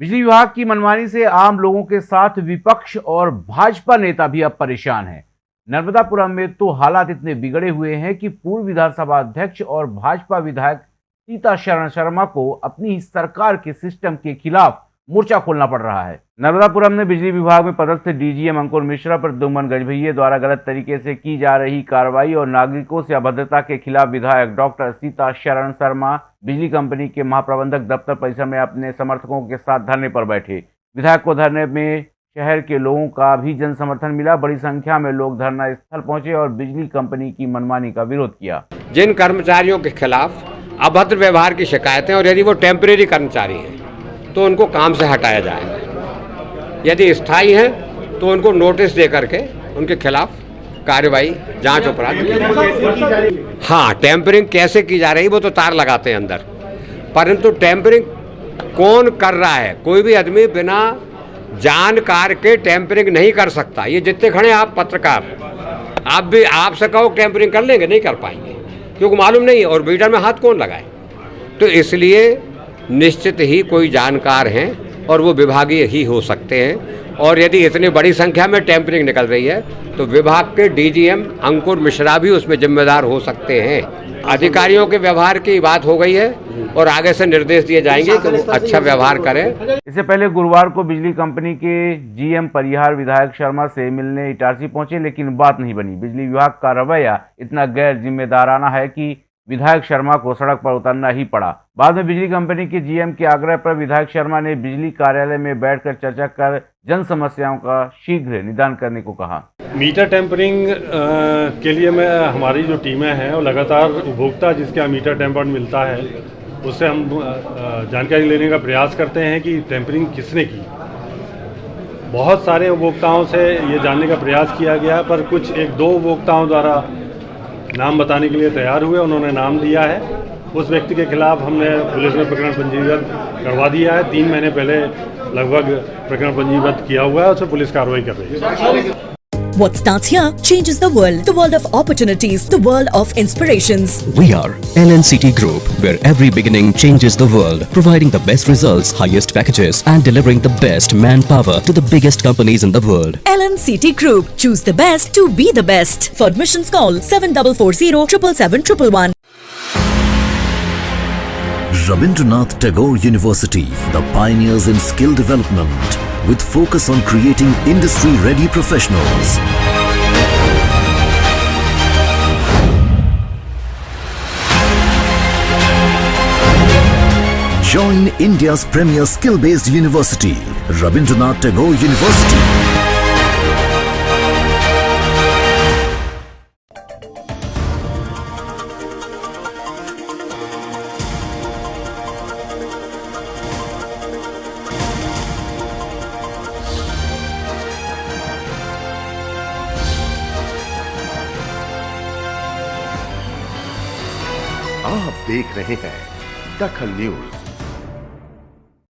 बिजली विभाग की मनमानी से आम लोगों के साथ विपक्ष और भाजपा नेता भी अब परेशान है। नर्मदापुरम में तो हालात इतने बिगड़े हुए हैं कि पूर्व विधानसभा अध्यक्ष और भाजपा विधायक सीता शरण शर्मा को अपनी सरकार के सिस्टम के खिलाफ मोर्चा खोलना पड़ रहा है। नर्मदापुरम में बिजली विभाग में पदस्थ डीजीएम अंकुर मिश्रा पर दुमन गजभैये द्वारा गलत तरीके से की जा रही कार्रवाई और नागरिकों से अभद्रता के खिलाफ विधायक डॉक्टर सीता शरण शर्मा, बिजली कंपनी के महाप्रबंधक दफ्तर परिसर में अपने समर्थकों के साथ धरने पर बैठे। विधायक को धरने में शहर के लोगों का भी जन समर्थन मिला। बड़ी संख्या में लोग धरना स्थल पहुँचे और बिजली कंपनी की मनमानी का विरोध किया। जिन कर्मचारियों के खिलाफ अभद्र व्यवहार की शिकायतें और यदि वो टेम्परेरी कर्मचारी हैं तो उनको काम से हटाया जाए। यदि स्थायी हैं तो उनको नोटिस दे करके उनके खिलाफ कार्रवाई, जाँच अपराध हाँ टेम्परिंग कैसे की जा रही वो तो तार लगाते हैं अंदर। परंतु टेम्परिंग कौन कर रहा है? कोई भी आदमी बिना जानकार के टेम्परिंग नहीं कर सकता। ये जितने खड़े आप पत्रकार, आप भी आपसे कहो टेम्परिंग कर लेंगे, नहीं कर पाएँगे। क्योंकि मालूम नहीं है, और मीटर में हाथ कौन लगाए? तो इसलिए निश्चित ही कोई जानकार हैं और वो विभागीय ही हो सकते हैं। और यदि इतनी बड़ी संख्या में टेम्परिंग निकल रही है तो विभाग के डीजीएम अंकुर मिश्रा भी उसमें जिम्मेदार हो सकते हैं। अधिकारियों के व्यवहार की बात हो गई है और आगे से निर्देश दिए जाएँगे कि वो अच्छा व्यवहार करें। इससे पहले गुरुवार को बिजली कंपनी के जीएम परिहार विधायक शर्मा से मिलने इटारसी पहुँचे, लेकिन बात नहीं बनी। बिजली विभाग का रवैया इतना गैर जिम्मेदाराना है कि विधायक शर्मा को सड़क पर उतरना ही पड़ा। बाद में बिजली कंपनी के जीएम के आग्रह पर विधायक शर्मा ने बिजली कार्यालय में बैठकर चर्चा कर जन समस्याओं का शीघ्र निदान करने को कहा। मीटर टेम्परिंग के लिए मैं, हमारी जो टीमें हैं वो लगातार उपभोक्ता जिसके यहाँ मीटर टेम्पर मिलता है, उससे हम जानकारी लेने का प्रयास करते हैं कि टेम्परिंग किसने की। बहुत सारे उपभोक्ताओं से ये जानने का प्रयास किया गया, पर कुछ एक दो उपभोक्ताओं द्वारा नाम बताने के लिए तैयार हुए, उन्होंने नाम दिया है। उस व्यक्ति के खिलाफ हमने पुलिस में प्रकरण पंजीकृत करवा दिया है। तीन महीने पहले लगभग प्रकरण पंजीबद्ध किया हुआ है उसे पुलिस कार्रवाई कर रही है। What starts here changes the world. The world of opportunities, the world of inspirations. We are LNCT Group, where every beginning changes the world, providing the best results, highest packages, and delivering the best manpower to the biggest companies in the world. LNCT Group. Choose the best to be the best. For admissions, call 7440 777 Rabindranath Tagore University, the pioneers in skill development with focus on creating industry-ready professionals. Join India's premier skill-based university, Rabindranath Tagore University. आप देख रहे हैं दखल news.